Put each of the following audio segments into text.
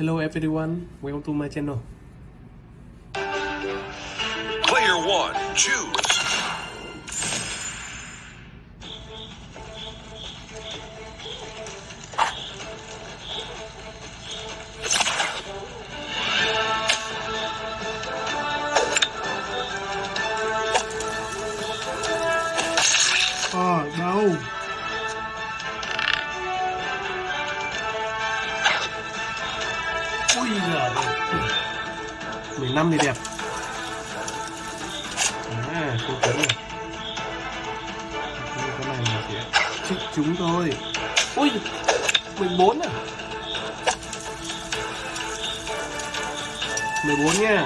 Hello everyone, welcome to my channel. Player one, choose. Năm thì đẹp. À, không trúng này, Cái này là chỉ chích chúng thôi. Ui, 14 à? 14 nha.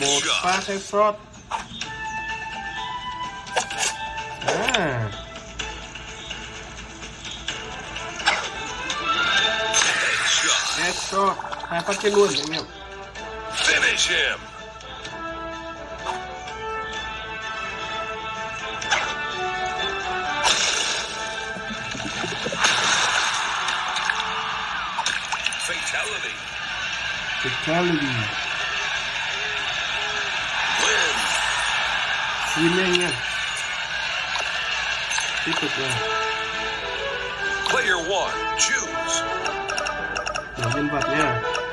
một phát headshot à That's so. é fucking good. Finish him. Fatality. Fatality. Win. Remaining. Keep it going. tempatnya.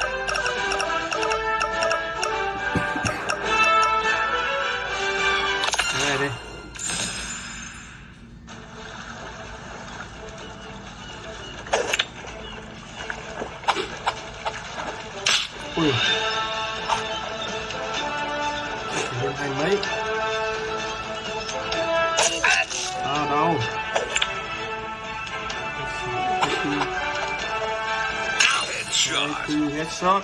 Headshot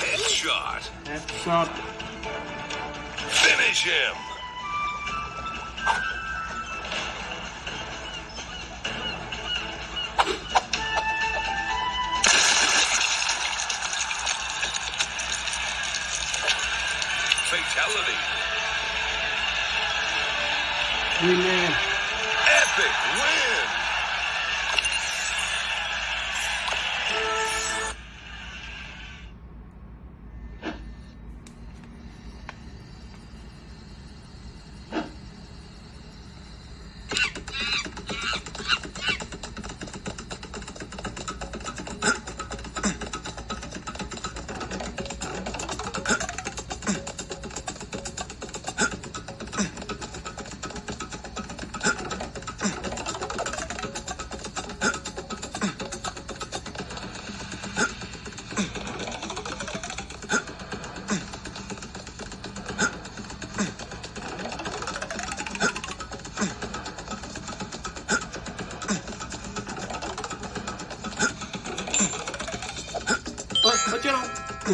Headshot. headshot Finish him.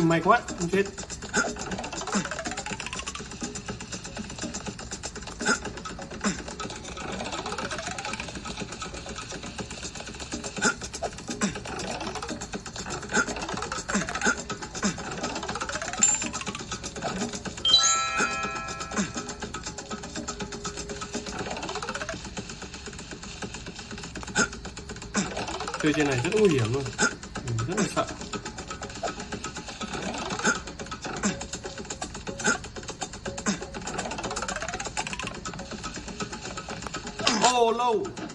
May quá không chết. Chơi trên này rất nguy hiểm luôn. 喽。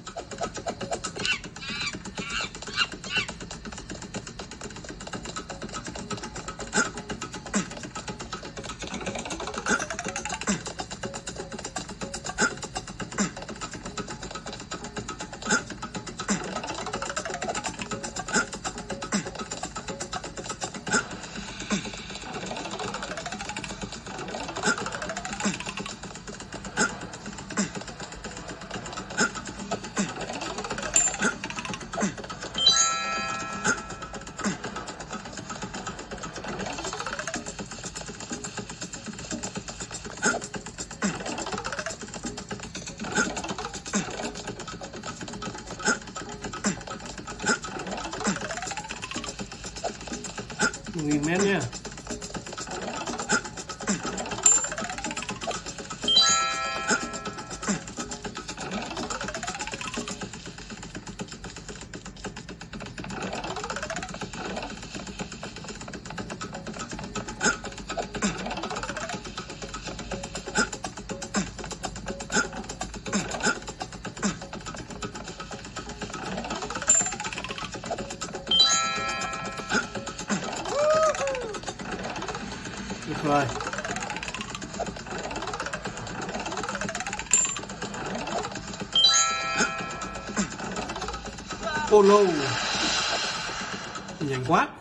Yeah. Apollo. Nhanh quá.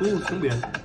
不用成本。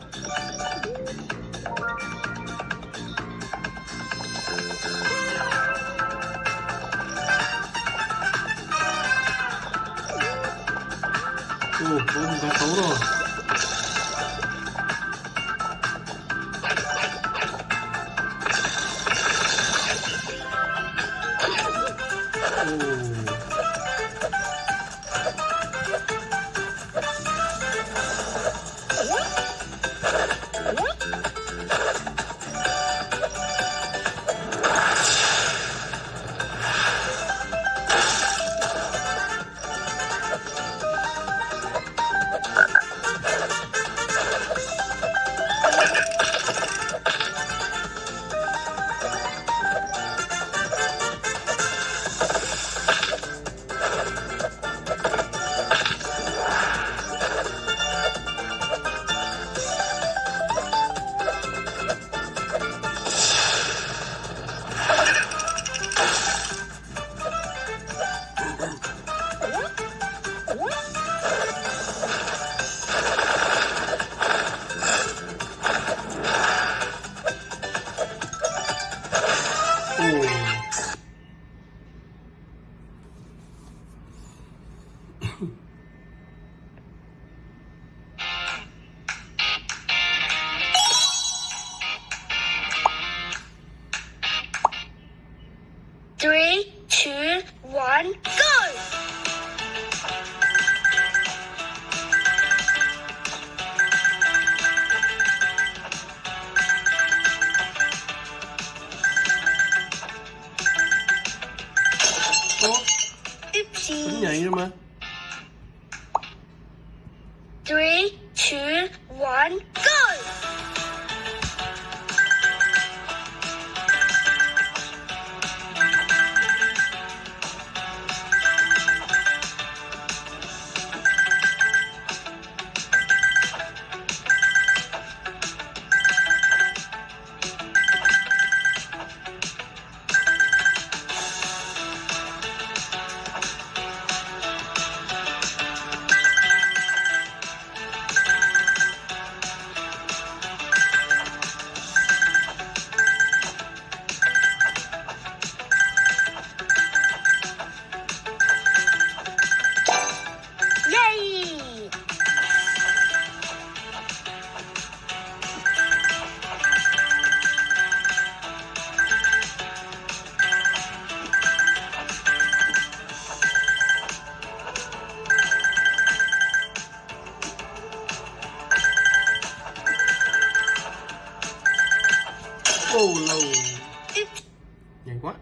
眼关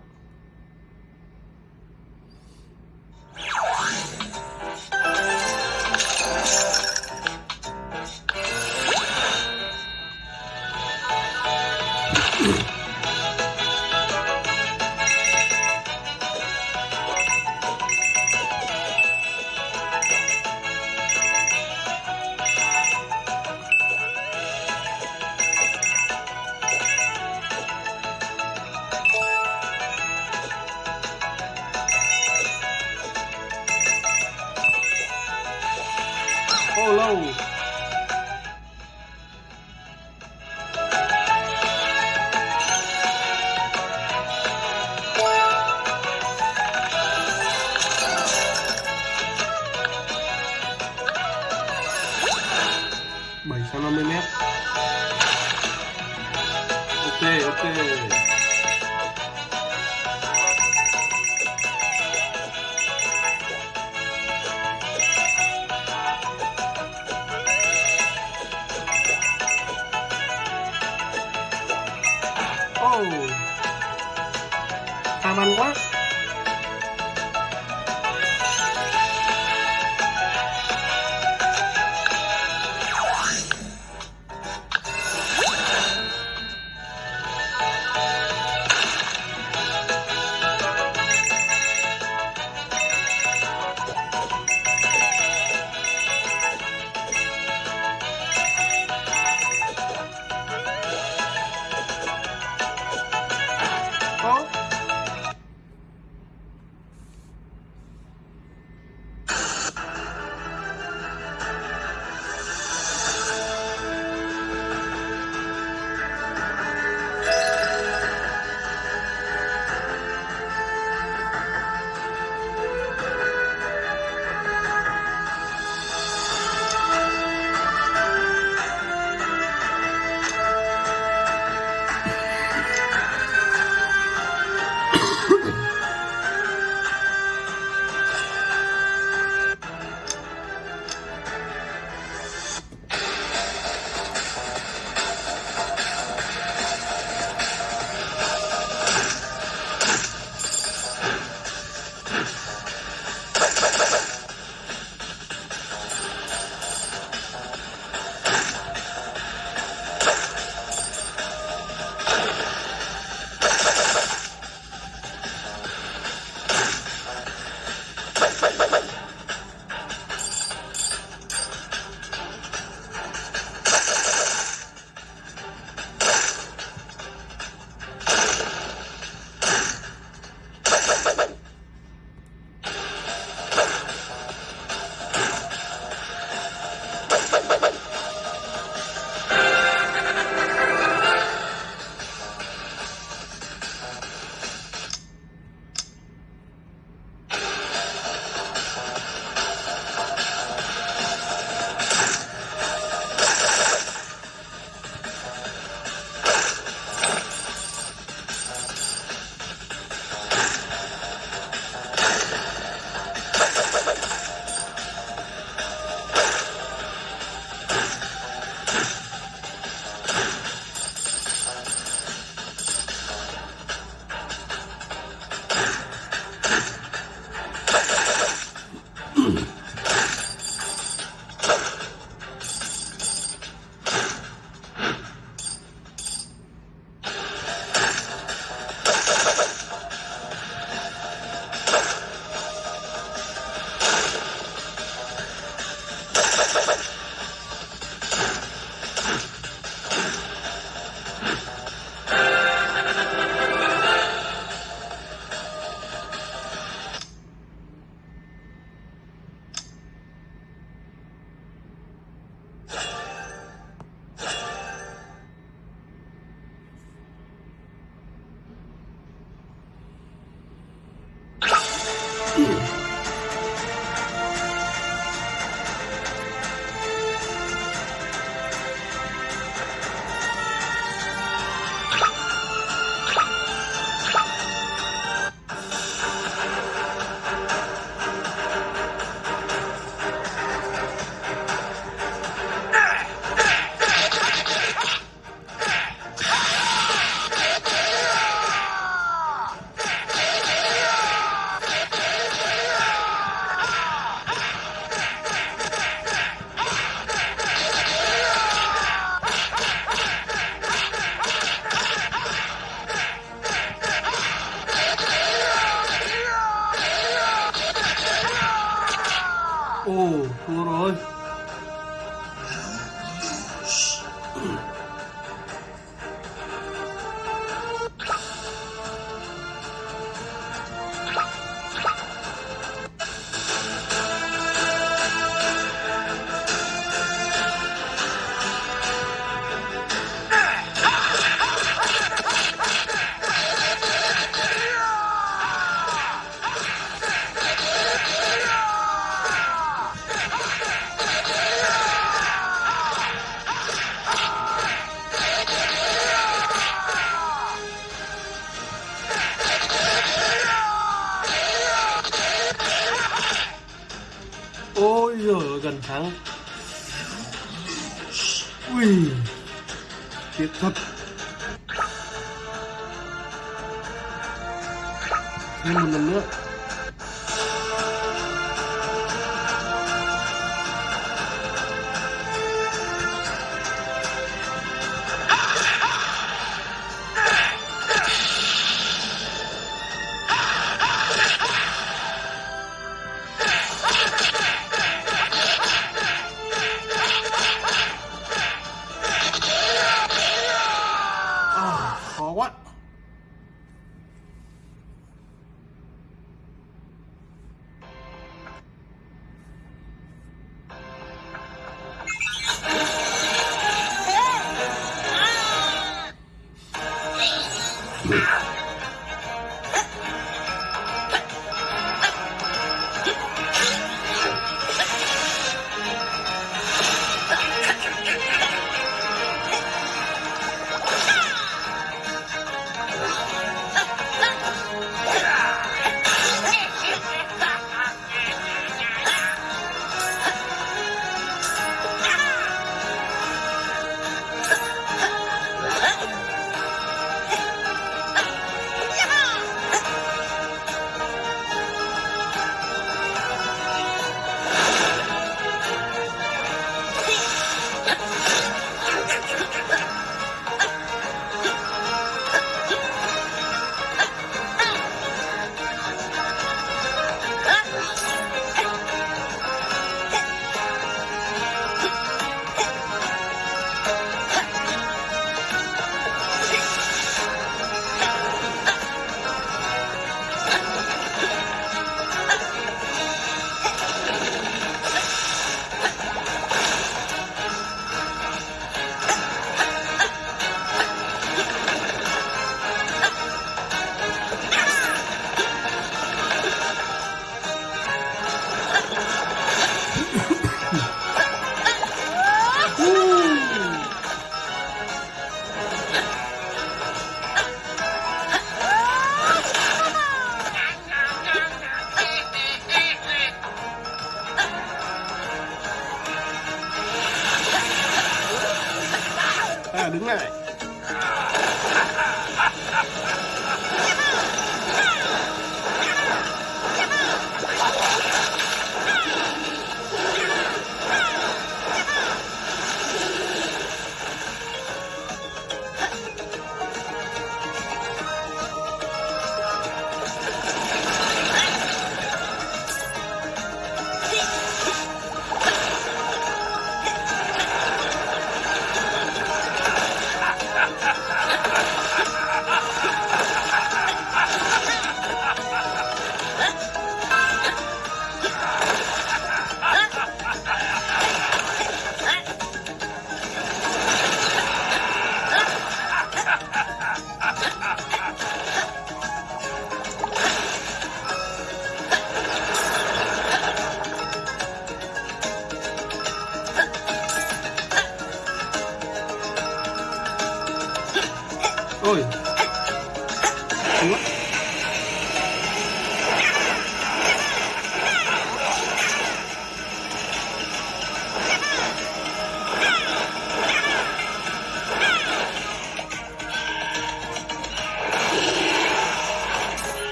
ồ thua rồi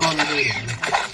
Hallelujah.